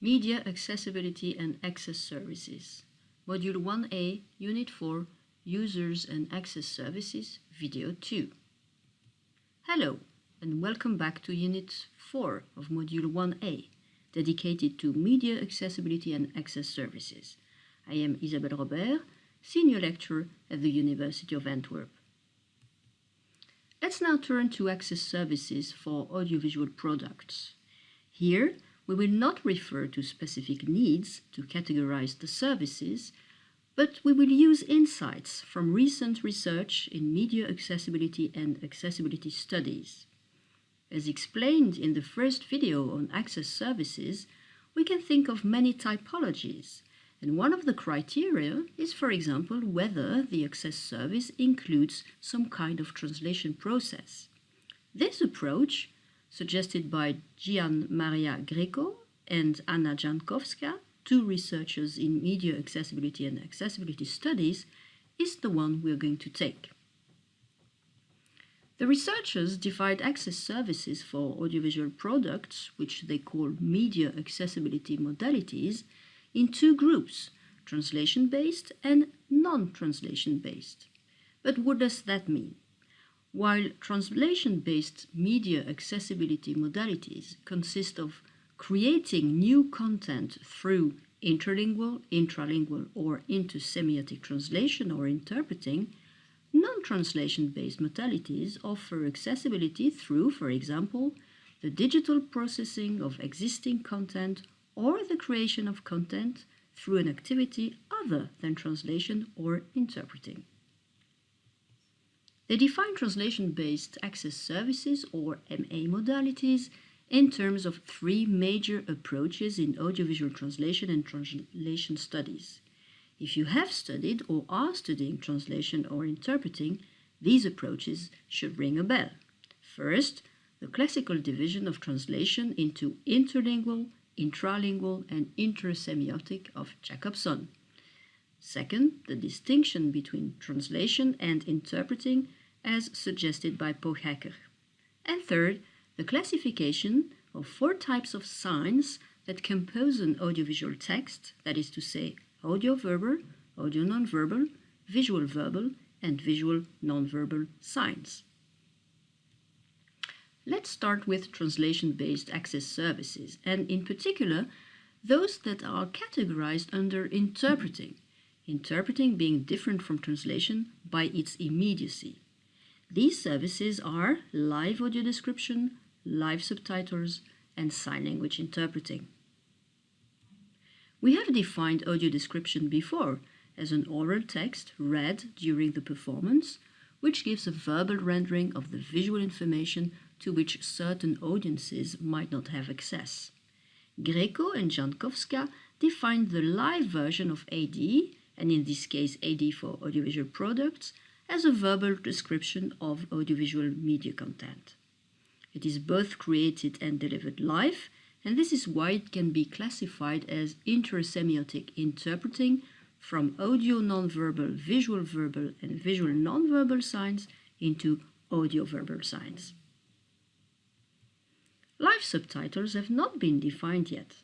Media Accessibility and Access Services, Module 1A, Unit 4, Users and Access Services, Video 2. Hello, and welcome back to Unit 4 of Module 1A, dedicated to Media Accessibility and Access Services. I am Isabelle Robert, Senior Lecturer at the University of Antwerp. Let's now turn to access services for audiovisual products. Here, we will not refer to specific needs to categorize the services, but we will use insights from recent research in media accessibility and accessibility studies. As explained in the first video on access services, we can think of many typologies, and one of the criteria is, for example, whether the access service includes some kind of translation process. This approach suggested by Gian Maria Greco and Anna Jankowska, two researchers in media accessibility and accessibility studies, is the one we're going to take. The researchers divide access services for audiovisual products, which they call media accessibility modalities, in two groups, translation-based and non-translation-based. But what does that mean? While translation-based media accessibility modalities consist of creating new content through interlingual, intralingual, or intersemiotic translation or interpreting, non-translation-based modalities offer accessibility through, for example, the digital processing of existing content or the creation of content through an activity other than translation or interpreting. They define translation-based access services, or MA modalities, in terms of three major approaches in audiovisual translation and translation studies. If you have studied or are studying translation or interpreting, these approaches should ring a bell. First, the classical division of translation into interlingual, intralingual, and intersemiotic of Jakobson. Second, the distinction between translation and interpreting as suggested by Pöchhacker. And third, the classification of four types of signs that compose an audiovisual text, that is to say, audio-verbal, audio-nonverbal, visual-verbal, and visual nonverbal signs. Let's start with translation-based access services, and in particular, those that are categorized under interpreting, interpreting being different from translation by its immediacy. These services are live audio description, live subtitles, and sign language interpreting. We have defined audio description before as an oral text read during the performance, which gives a verbal rendering of the visual information to which certain audiences might not have access. Greco and Jankowska defined the live version of AD, and in this case AD for audiovisual products, as a verbal description of audiovisual media content. It is both created and delivered live, and this is why it can be classified as intersemiotic interpreting from audio nonverbal, visual verbal, and visual nonverbal signs into audio verbal signs. Live subtitles have not been defined yet.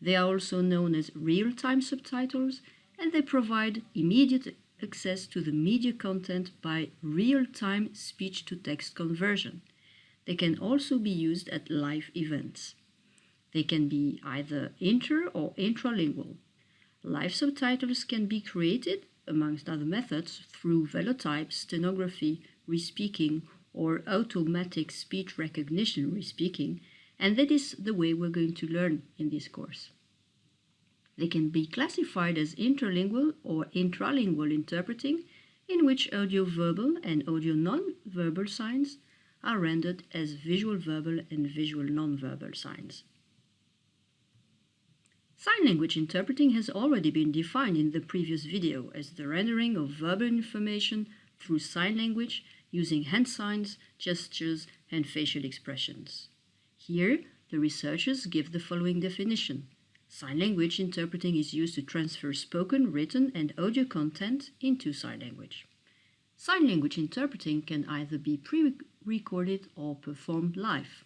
They are also known as real-time subtitles, and they provide immediate access to the media content by real-time speech-to-text conversion. They can also be used at live events. They can be either inter or intralingual. Live subtitles can be created, amongst other methods, through velotype, stenography, respeaking, or automatic speech recognition respeaking, and that is the way we're going to learn in this course. They can be classified as interlingual or intralingual interpreting, in which audio-verbal and audio-nonverbal signs are rendered as visual-verbal and visual-nonverbal signs. Sign language interpreting has already been defined in the previous video as the rendering of verbal information through sign language using hand signs, gestures, and facial expressions. Here, the researchers give the following definition. Sign language interpreting is used to transfer spoken, written, and audio content into sign language. Sign language interpreting can either be pre-recorded or performed live.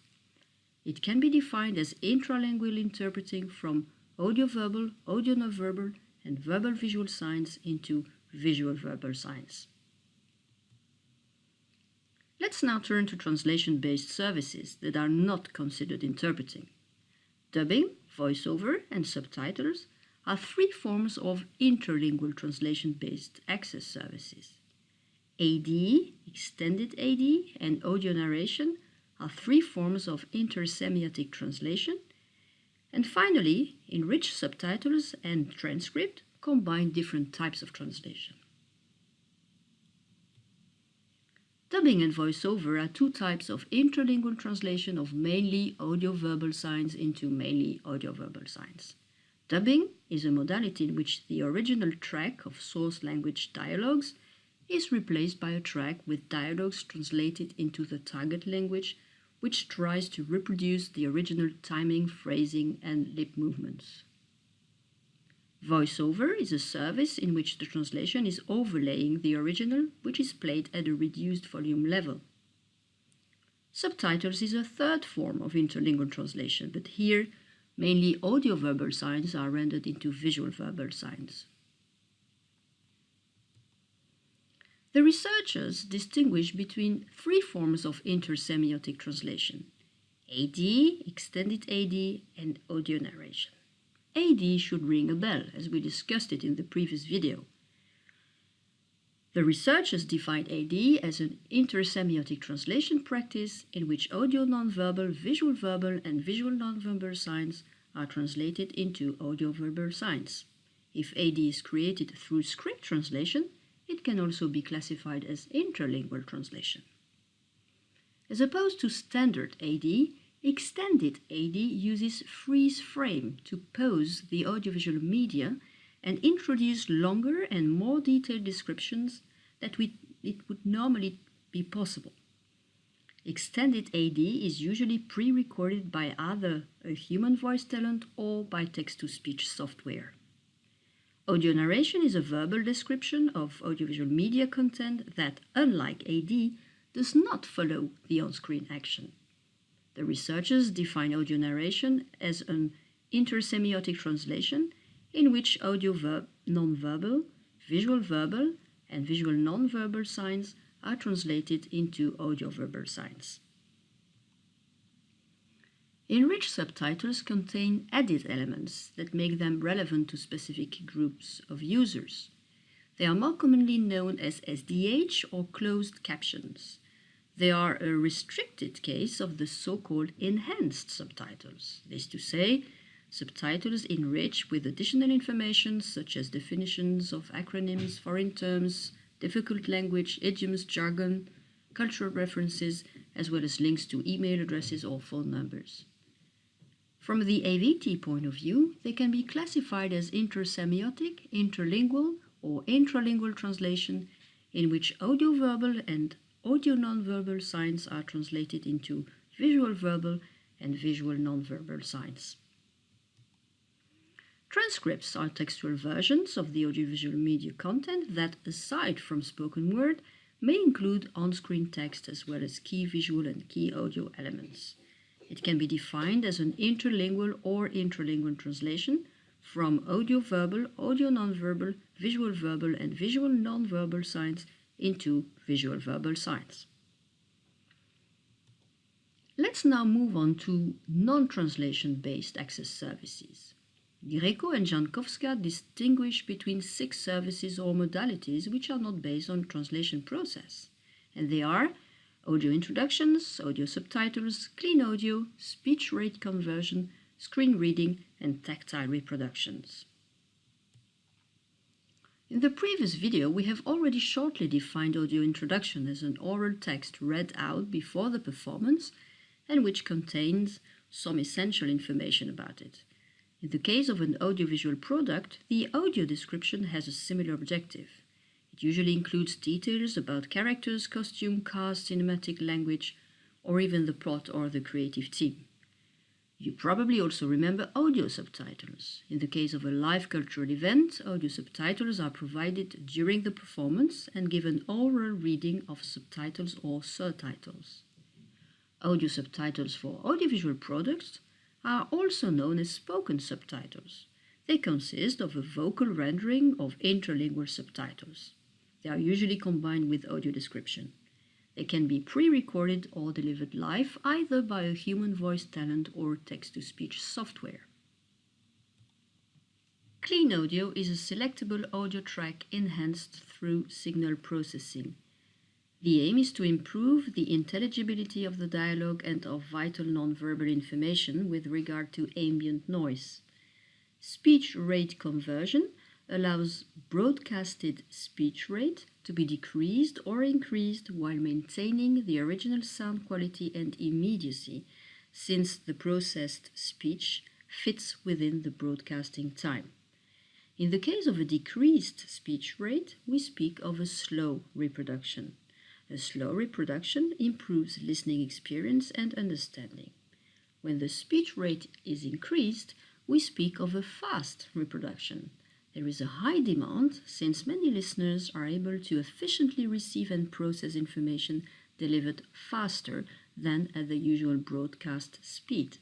It can be defined as intralingual interpreting from audio-verbal, audio-nonverbal, and verbal-visual signs into visual-verbal signs. Let's now turn to translation-based services that are not considered interpreting. Dubbing, voiceover, and subtitles are three forms of interlingual translation-based access services. AD, extended AD, and audio narration are three forms of intersemiotic translation. And finally, enriched subtitles and transcript combine different types of translation. Dubbing and voiceover are two types of interlingual translation of mainly audio-verbal signs into mainly audio-verbal signs. Dubbing is a modality in which the original track of source language dialogues is replaced by a track with dialogues translated into the target language which tries to reproduce the original timing, phrasing, and lip movements. VoiceOver is a service in which the translation is overlaying the original, which is played at a reduced volume level. Subtitles is a third form of interlingual translation, but here mainly audio-verbal signs are rendered into visual-verbal signs. The researchers distinguish between three forms of intersemiotic translation, AD, extended AD, and audio narration. AD should ring a bell, as we discussed it in the previous video. The researchers defined AD as an intersemiotic translation practice in which audio nonverbal, visual verbal, and visual nonverbal signs are translated into audio verbal signs. If AD is created through script translation, it can also be classified as interlingual translation. As opposed to standard AD, Extended AD uses freeze frame to pause the audiovisual media and introduce longer and more detailed descriptions that we, it would normally be possible. Extended AD is usually pre-recorded by either a human voice talent or by text-to-speech software. Audio narration is a verbal description of audiovisual media content that, unlike AD, does not follow the on-screen action. The researchers define audio narration as an intersemiotic translation in which audio verb, nonverbal, visual verbal, and visual nonverbal signs are translated into audio verbal signs. Enriched subtitles contain added elements that make them relevant to specific groups of users. They are more commonly known as SDH or closed captions. They are a restricted case of the so-called enhanced subtitles. This to say, subtitles enriched with additional information such as definitions of acronyms, foreign terms, difficult language, idioms, jargon, cultural references, as well as links to email addresses or phone numbers. From the AVT point of view, they can be classified as intersemiotic, interlingual, or intralingual translation in which audio-verbal and audio nonverbal signs are translated into visual verbal and visual nonverbal signs. Transcripts are textual versions of the audiovisual media content that, aside from spoken word, may include on-screen text as well as key visual and key audio elements. It can be defined as an interlingual or intralingual translation from audio-verbal, audio-nonverbal, visual-verbal, and visual nonverbal signs into visual verbal signs. Let's now move on to non-translation based access services. Greco and Jankowska distinguish between six services or modalities which are not based on translation process, and they are audio introductions, audio subtitles, clean audio, speech rate conversion, screen reading, and tactile reproductions. In the previous video, we have already shortly defined audio introduction as an oral text read out before the performance and which contains some essential information about it. In the case of an audiovisual product, the audio description has a similar objective. It usually includes details about characters, costume, cast, cinematic language, or even the plot or the creative team. You probably also remember audio subtitles. In the case of a live cultural event, audio subtitles are provided during the performance and give an oral reading of subtitles or surtitles. Audio subtitles for audiovisual products are also known as spoken subtitles. They consist of a vocal rendering of interlingual subtitles. They are usually combined with audio description. They can be pre-recorded or delivered live either by a human voice talent or text-to-speech software. Clean Audio is a selectable audio track enhanced through signal processing. The aim is to improve the intelligibility of the dialogue and of vital nonverbal information with regard to ambient noise. Speech rate conversion allows broadcasted speech rate to be decreased or increased while maintaining the original sound quality and immediacy, since the processed speech fits within the broadcasting time. In the case of a decreased speech rate, we speak of a slow reproduction. A slow reproduction improves listening experience and understanding. When the speech rate is increased, we speak of a fast reproduction. There is a high demand since many listeners are able to efficiently receive and process information delivered faster than at the usual broadcast speed.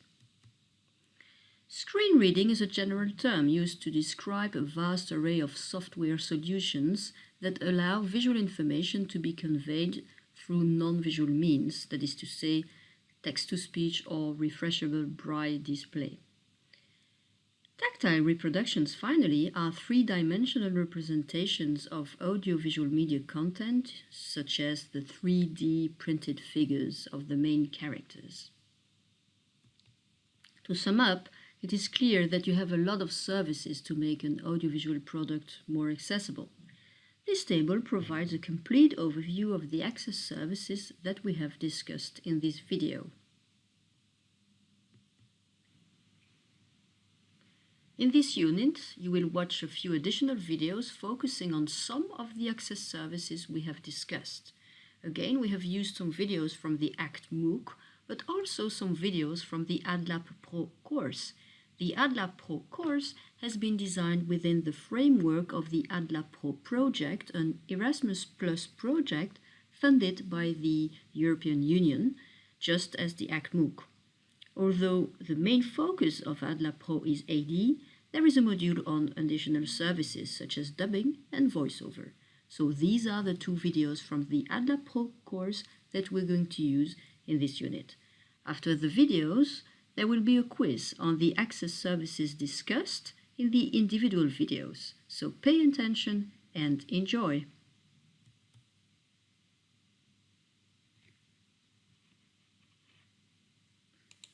Screen reading is a general term used to describe a vast array of software solutions that allow visual information to be conveyed through non-visual means, that is to say, text-to-speech or refreshable braille display. Tactile reproductions, finally, are three-dimensional representations of audiovisual media content, such as the 3D printed figures of the main characters. To sum up, it is clear that you have a lot of services to make an audiovisual product more accessible. This table provides a complete overview of the access services that we have discussed in this video. In this unit, you will watch a few additional videos focusing on some of the access services we have discussed. Again, we have used some videos from the ACT MOOC, but also some videos from the ADLAB Pro course, the ADLAB Pro course has been designed within the framework of the ADLAB Pro project, an Erasmus Plus project funded by the European Union, just as the ACT MOOC. Although the main focus of ADLAB Pro is AD, there is a module on additional services such as dubbing and voiceover. So these are the two videos from the AdLab Pro course that we're going to use in this unit. After the videos, there will be a quiz on the access services discussed in the individual videos, so pay attention and enjoy.